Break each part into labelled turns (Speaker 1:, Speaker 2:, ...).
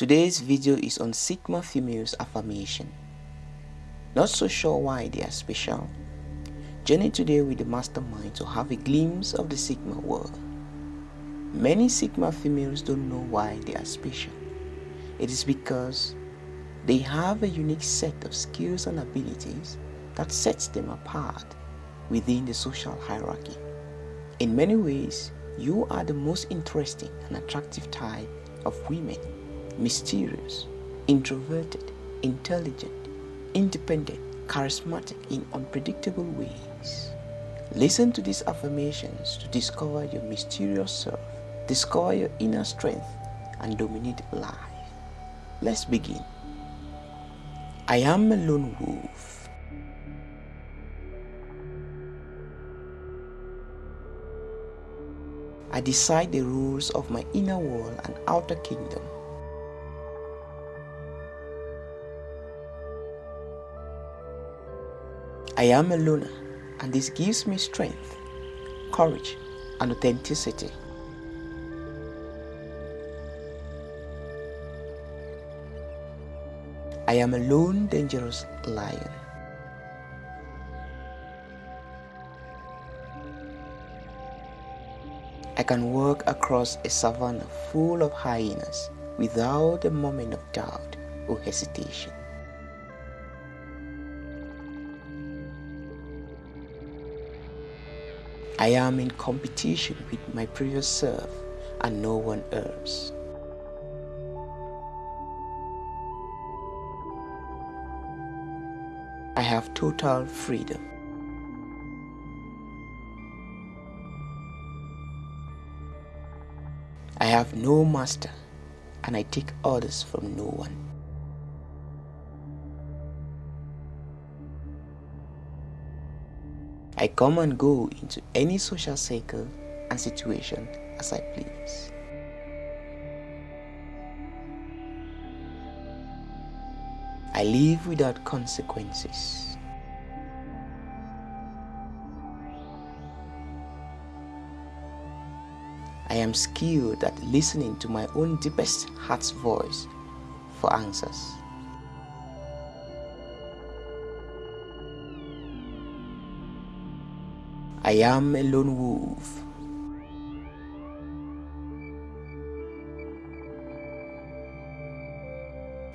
Speaker 1: Today's video is on Sigma females affirmation. Not so sure why they are special? Journey today with the mastermind to have a glimpse of the Sigma world. Many Sigma females don't know why they are special. It is because they have a unique set of skills and abilities that sets them apart within the social hierarchy. In many ways, you are the most interesting and attractive type of women. Mysterious, introverted, intelligent, independent, charismatic in unpredictable ways. Listen to these affirmations to discover your mysterious self, discover your inner strength, and dominate life. Let's begin. I am a lone wolf. I decide the rules of my inner world and outer kingdom. I am a loner and this gives me strength, courage and authenticity. I am a lone dangerous lion. I can walk across a savannah full of hyenas without a moment of doubt or hesitation. I am in competition with my previous self and no one else. I have total freedom. I have no master and I take orders from no one. I come and go into any social circle and situation as I please. I live without consequences. I am skilled at listening to my own deepest heart's voice for answers. I am a lone wolf.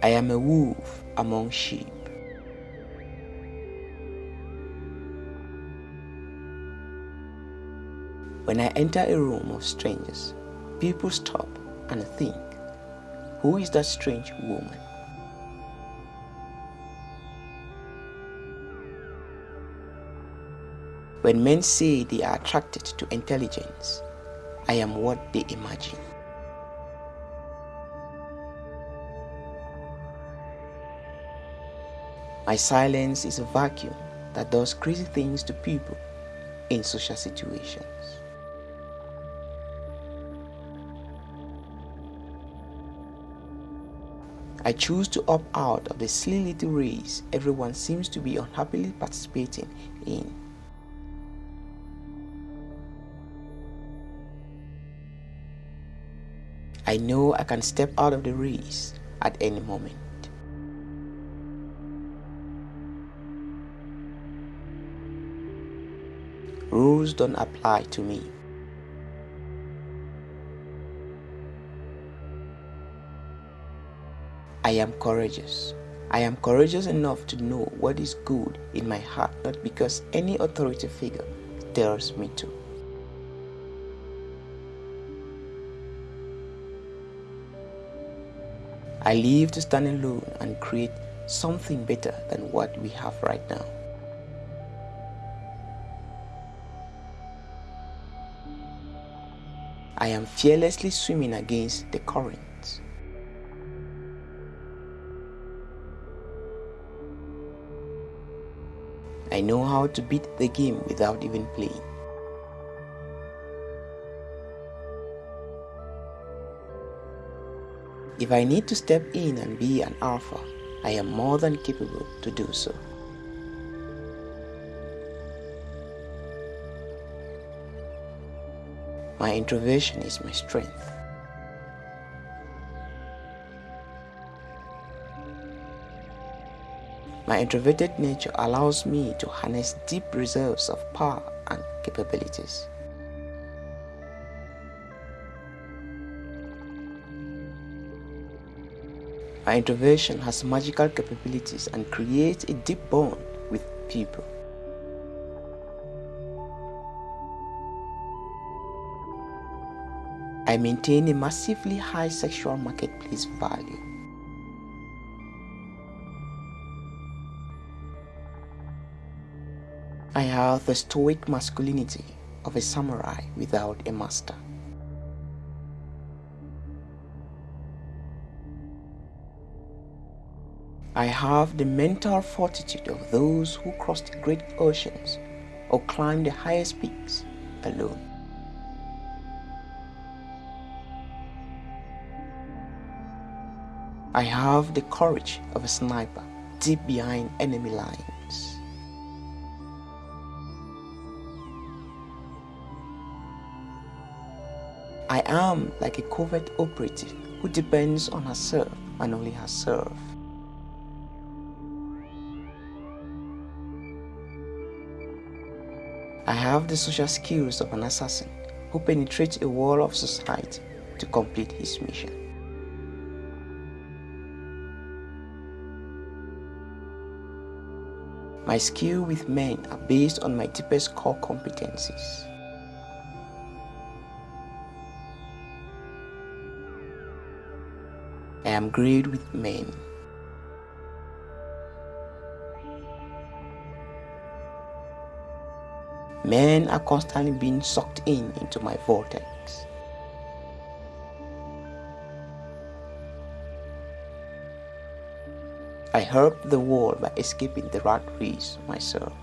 Speaker 1: I am a wolf among sheep. When I enter a room of strangers, people stop and think, who is that strange woman? When men say they are attracted to intelligence, I am what they imagine. My silence is a vacuum that does crazy things to people in social situations. I choose to opt out of the silly little race everyone seems to be unhappily participating in. I know I can step out of the race at any moment. Rules don't apply to me. I am courageous. I am courageous enough to know what is good in my heart, not because any authority figure tells me to. I live to stand alone and create something better than what we have right now. I am fearlessly swimming against the current. I know how to beat the game without even playing. If I need to step in and be an alpha, I am more than capable to do so. My introversion is my strength. My introverted nature allows me to harness deep reserves of power and capabilities. My introversion has magical capabilities and creates a deep bond with people. I maintain a massively high sexual marketplace value. I have the stoic masculinity of a samurai without a master. I have the mental fortitude of those who cross the great oceans or climb the highest peaks alone. I have the courage of a sniper deep behind enemy lines. I am like a covert operative who depends on herself and only herself. I have the social skills of an assassin who penetrates a wall of society to complete his mission. My skill with men are based on my deepest core competencies. I am great with men. Men are constantly being sucked in into my vortex. I help the world by escaping the rat race myself.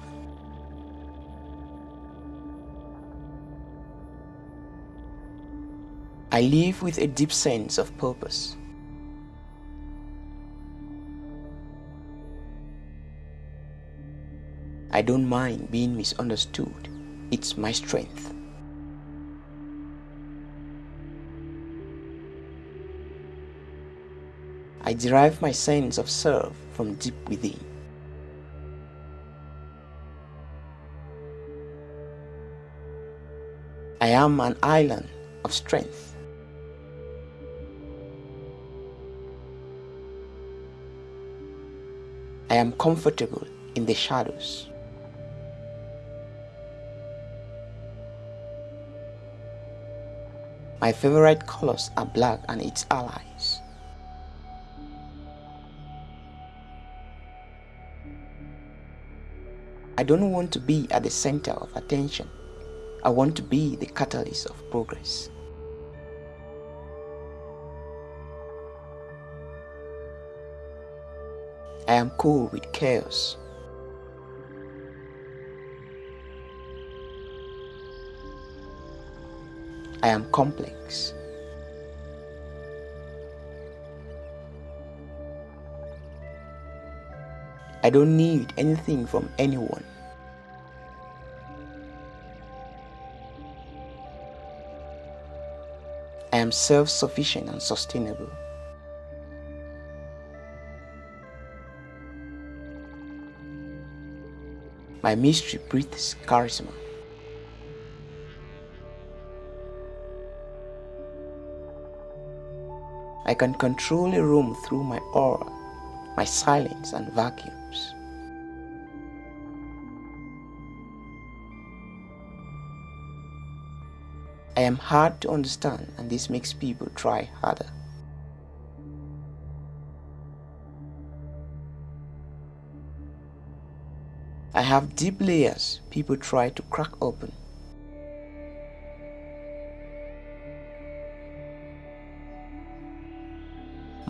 Speaker 1: I live with a deep sense of purpose. I don't mind being misunderstood. It's my strength. I derive my sense of self from deep within. I am an island of strength. I am comfortable in the shadows. My favorite colors are black and its allies. I don't want to be at the center of attention. I want to be the catalyst of progress. I am cool with chaos. I am complex. I don't need anything from anyone. I am self-sufficient and sustainable. My mystery breathes charisma. I can control a room through my aura, my silence and vacuums. I am hard to understand and this makes people try harder. I have deep layers people try to crack open.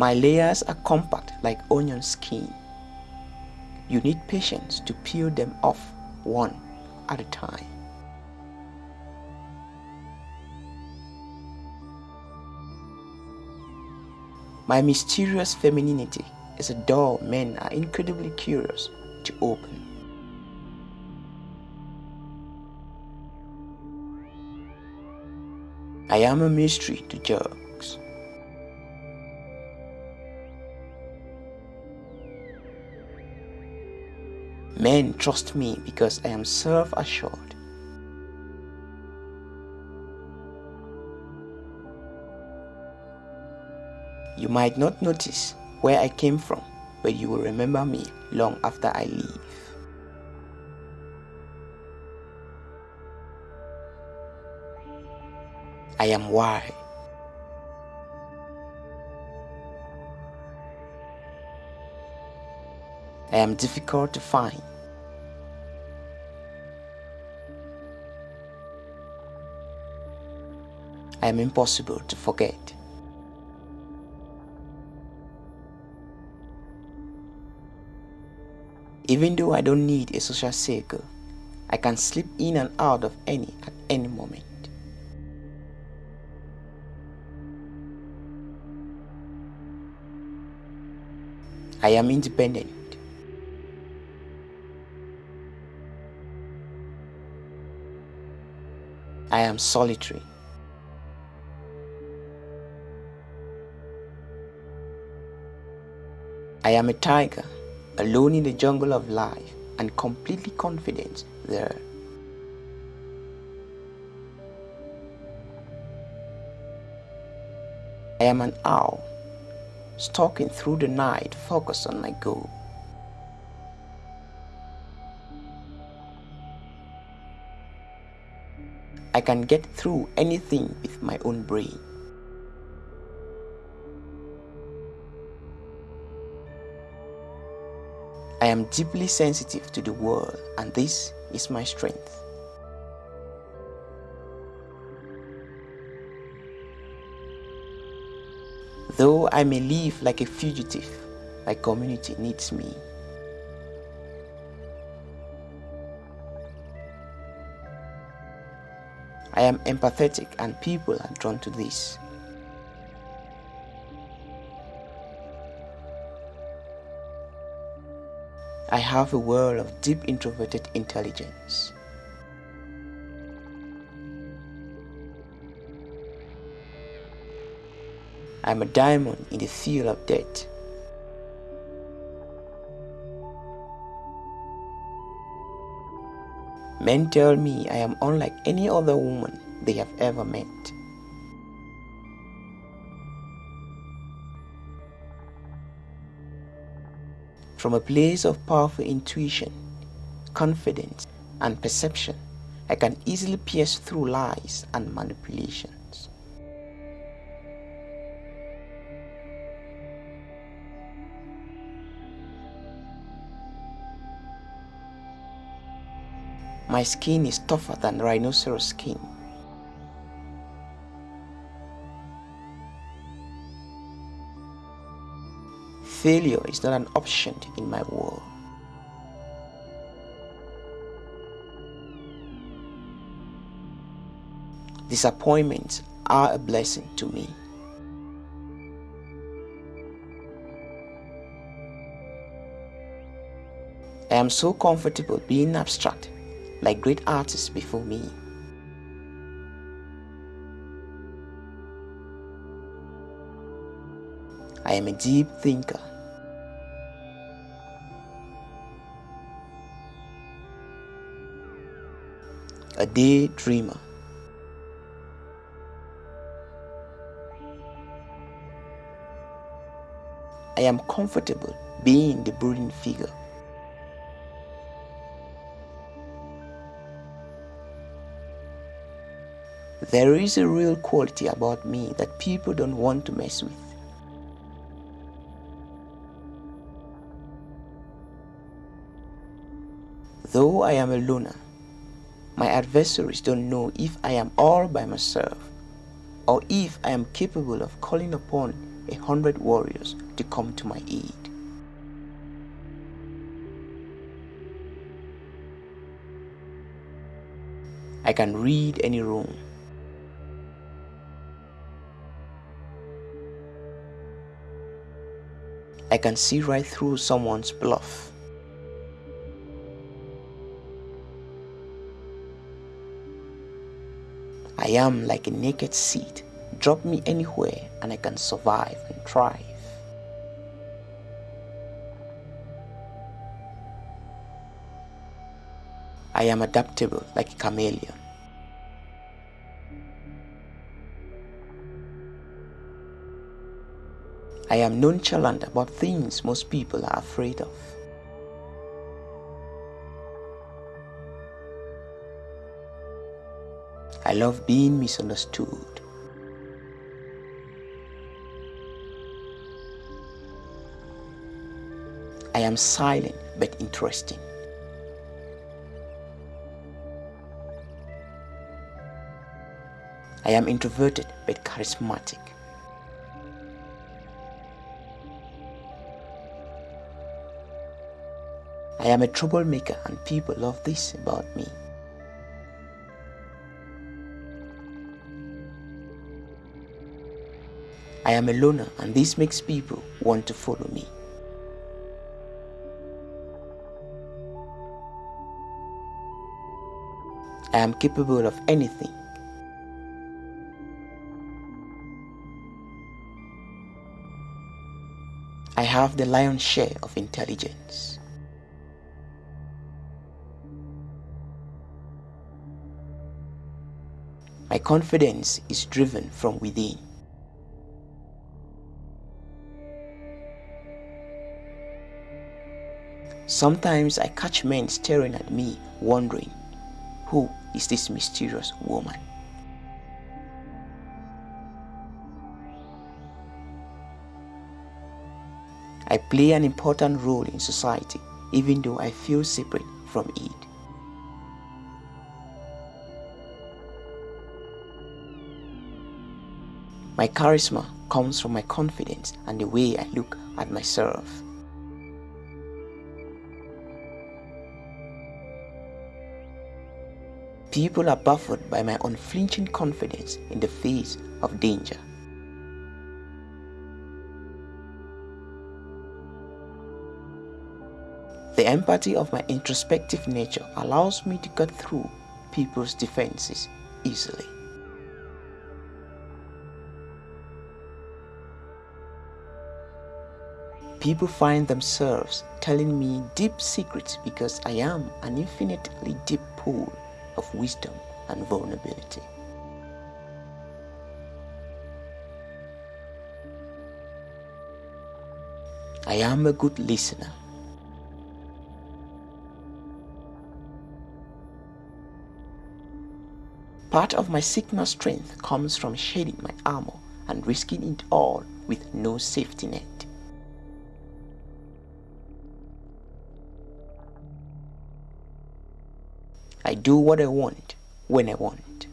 Speaker 1: My layers are compact like onion skin. You need patience to peel them off one at a time. My mysterious femininity is a door men are incredibly curious to open. I am a mystery to judge. Men trust me because I am self-assured. You might not notice where I came from, but you will remember me long after I leave. I am why. I am difficult to find. I am impossible to forget. Even though I don't need a social circle, I can slip in and out of any at any moment. I am independent. I am solitary. I am a tiger, alone in the jungle of life and completely confident there. I am an owl, stalking through the night focused on my goal. I can get through anything with my own brain. I am deeply sensitive to the world and this is my strength. Though I may live like a fugitive, my community needs me. I am empathetic and people are drawn to this. I have a world of deep introverted intelligence. I'm a diamond in the field of death. Men tell me I am unlike any other woman they have ever met. From a place of powerful intuition, confidence, and perception, I can easily pierce through lies and manipulations. My skin is tougher than rhinoceros skin. Failure is not an option in my world. Disappointments are a blessing to me. I am so comfortable being abstract like great artists before me. I am a deep thinker. A daydreamer. I am comfortable being the brooding figure. There is a real quality about me that people don't want to mess with. Though I am a loner, my adversaries don't know if I am all by myself or if I am capable of calling upon a hundred warriors to come to my aid. I can read any room I can see right through someone's bluff. I am like a naked seed. Drop me anywhere and I can survive and thrive. I am adaptable like a chameleon. I am nonchalant about things most people are afraid of. I love being misunderstood. I am silent but interesting. I am introverted but charismatic. I am a troublemaker and people love this about me. I am a loner and this makes people want to follow me. I am capable of anything. I have the lion's share of intelligence. My confidence is driven from within. Sometimes I catch men staring at me, wondering, who is this mysterious woman? I play an important role in society, even though I feel separate from it. My charisma comes from my confidence and the way I look at myself. People are baffled by my unflinching confidence in the face of danger. The empathy of my introspective nature allows me to cut through people's defenses easily. People find themselves telling me deep secrets because I am an infinitely deep pool of wisdom and vulnerability. I am a good listener. Part of my Sigma strength comes from shedding my armor and risking it all with no safety net. I do what I want when I want.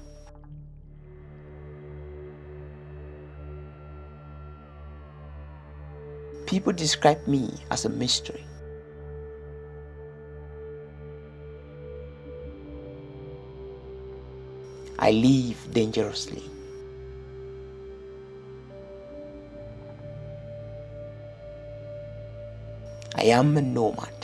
Speaker 1: People describe me as a mystery. I live dangerously. I am a nomad.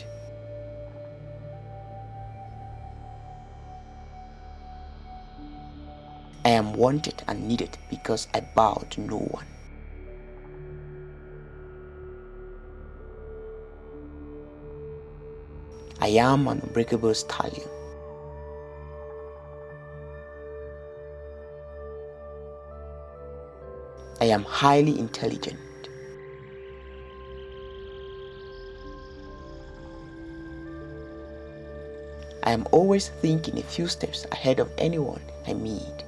Speaker 1: Wanted and needed because I bow to no one. I am an unbreakable stallion. I am highly intelligent. I am always thinking a few steps ahead of anyone I meet.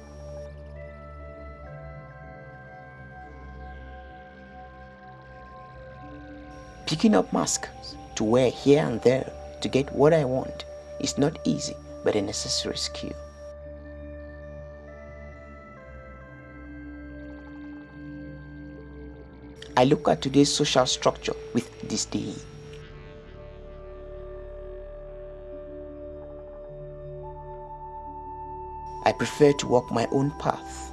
Speaker 1: Picking up masks to wear here and there to get what I want is not easy but a necessary skill. I look at today's social structure with disdain. I prefer to walk my own path.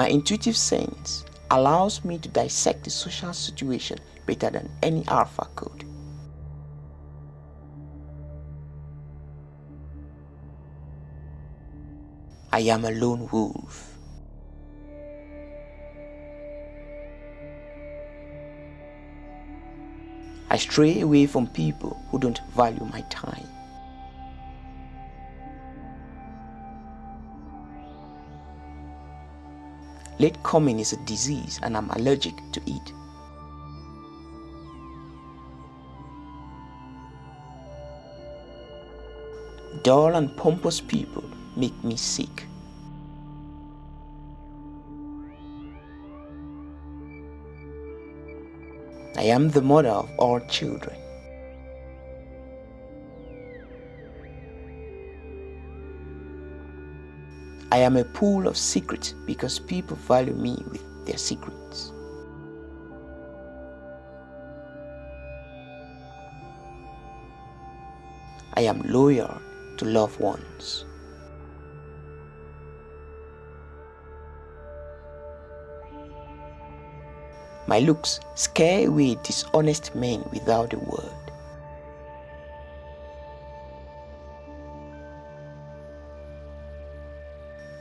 Speaker 1: My intuitive sense allows me to dissect the social situation better than any alpha could. I am a lone wolf. I stray away from people who don't value my time. Late coming is a disease and I'm allergic to it. Dull and pompous people make me sick. I am the mother of all children. I am a pool of secrets because people value me with their secrets. I am loyal to loved ones. My looks scare away dishonest men without a word.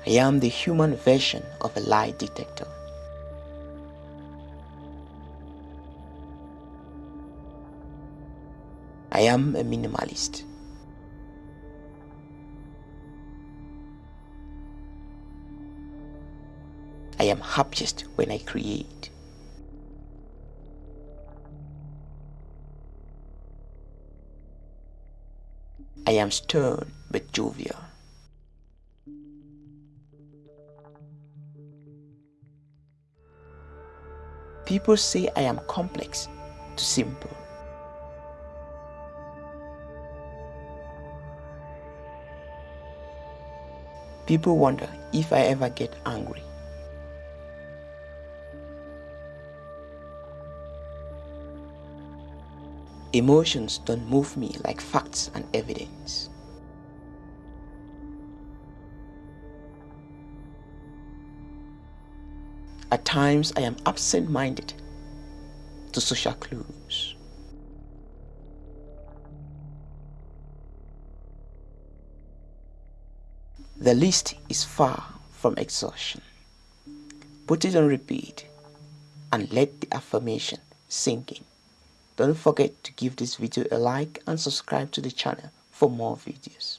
Speaker 1: I am the human version of a lie detector. I am a minimalist. I am happiest when I create. I am stern but jovial. People say I am complex to simple. People wonder if I ever get angry. Emotions don't move me like facts and evidence. Times I am absent-minded to social clues. The list is far from exhaustion. Put it on repeat and let the affirmation sink in. Don't forget to give this video a like and subscribe to the channel for more videos.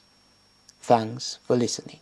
Speaker 1: Thanks for listening.